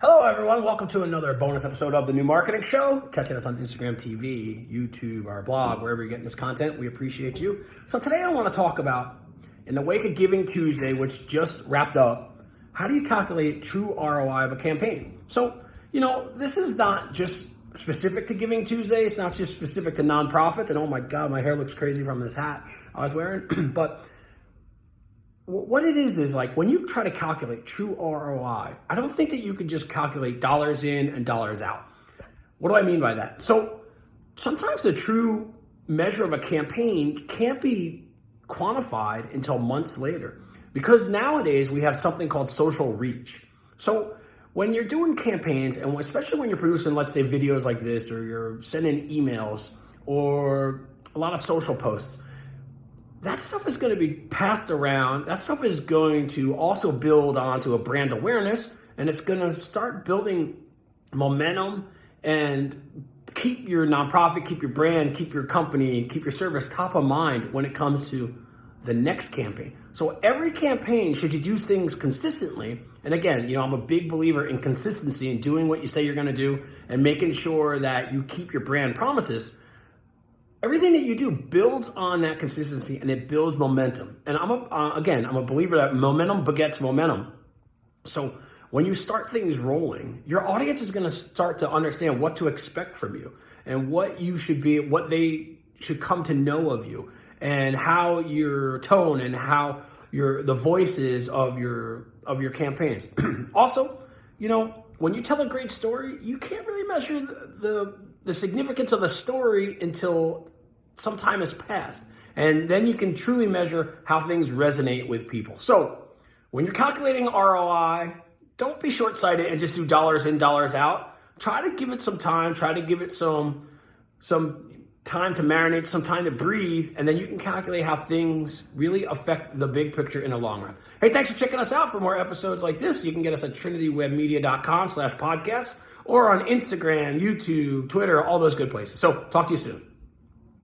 Hello, everyone. Welcome to another bonus episode of the New Marketing Show. Catching us on Instagram TV, YouTube, our blog, wherever you're getting this content. We appreciate you. So, today I want to talk about, in the wake of Giving Tuesday, which just wrapped up, how do you calculate true ROI of a campaign? So, you know, this is not just specific to Giving Tuesday. It's not just specific to nonprofits. And oh my God, my hair looks crazy from this hat I was wearing. but what it is is like when you try to calculate true ROI, I don't think that you can just calculate dollars in and dollars out. What do I mean by that? So sometimes the true measure of a campaign can't be quantified until months later because nowadays we have something called social reach. So when you're doing campaigns and especially when you're producing, let's say videos like this, or you're sending emails or a lot of social posts, that stuff is going to be passed around. That stuff is going to also build onto a brand awareness and it's going to start building momentum and keep your nonprofit, keep your brand, keep your company, keep your service top of mind when it comes to the next campaign. So every campaign, should you do things consistently, and again, you know, I'm a big believer in consistency and doing what you say you're going to do and making sure that you keep your brand promises everything that you do builds on that consistency and it builds momentum. And I'm a, uh, again, I'm a believer that momentum begets momentum. So when you start things rolling, your audience is going to start to understand what to expect from you and what you should be, what they should come to know of you and how your tone and how your, the voices of your, of your campaigns. also, you know, when you tell a great story, you can't really measure the, the the significance of the story until some time has passed. And then you can truly measure how things resonate with people. So when you're calculating ROI, don't be short sighted and just do dollars in, dollars out. Try to give it some time, try to give it some, some time to marinate, some time to breathe, and then you can calculate how things really affect the big picture in the long run. Hey, thanks for checking us out. For more episodes like this, you can get us at trinitywebmedia.com slash podcast or on Instagram, YouTube, Twitter, all those good places. So talk to you soon.